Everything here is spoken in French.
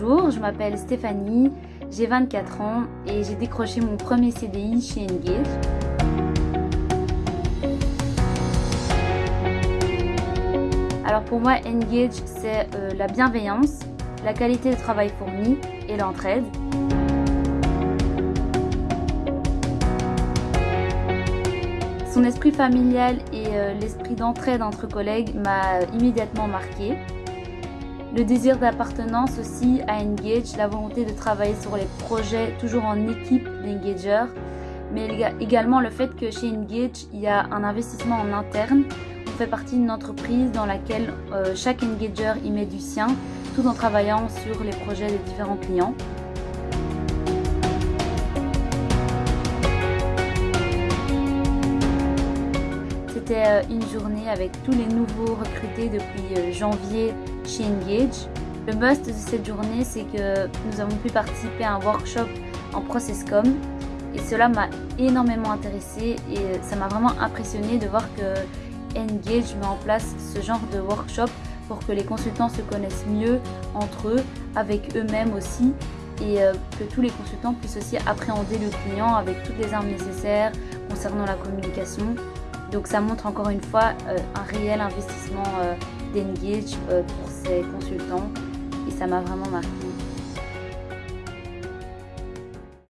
Bonjour, je m'appelle Stéphanie, j'ai 24 ans et j'ai décroché mon premier CDI chez Engage. Alors pour moi, Engage, c'est euh, la bienveillance, la qualité de travail fourni et l'entraide. Son esprit familial et euh, l'esprit d'entraide entre collègues m'a immédiatement marqué. Le désir d'appartenance aussi à Engage, la volonté de travailler sur les projets toujours en équipe d'engagers, mais également le fait que chez Engage, il y a un investissement en interne. On fait partie d'une entreprise dans laquelle euh, chaque engager y met du sien, tout en travaillant sur les projets des différents clients. C'était euh, une journée avec tous les nouveaux recrutés depuis euh, janvier chez Engage. Le must de cette journée, c'est que nous avons pu participer à un workshop en ProcessCom et cela m'a énormément intéressé et euh, ça m'a vraiment impressionné de voir que Engage met en place ce genre de workshop pour que les consultants se connaissent mieux entre eux, avec eux-mêmes aussi et que tous les consultants puissent aussi appréhender le client avec toutes les armes nécessaires concernant la communication donc ça montre encore une fois euh, un réel investissement euh, d'Engage euh, pour ces consultants et ça m'a vraiment marqué.